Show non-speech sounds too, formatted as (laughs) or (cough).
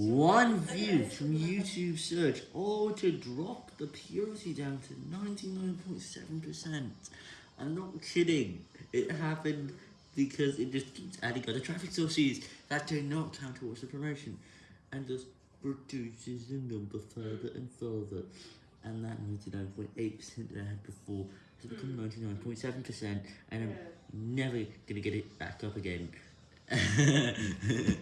one view from YouTube search, all to drop the purity down to 99.7%. I'm not kidding. It happened because it just keeps adding other traffic sources that do not count towards the promotion, and just reduces the number further and further. And that 99.8% that I had before has become hmm. 99.7%, and I'm never gonna get it back up again. (laughs)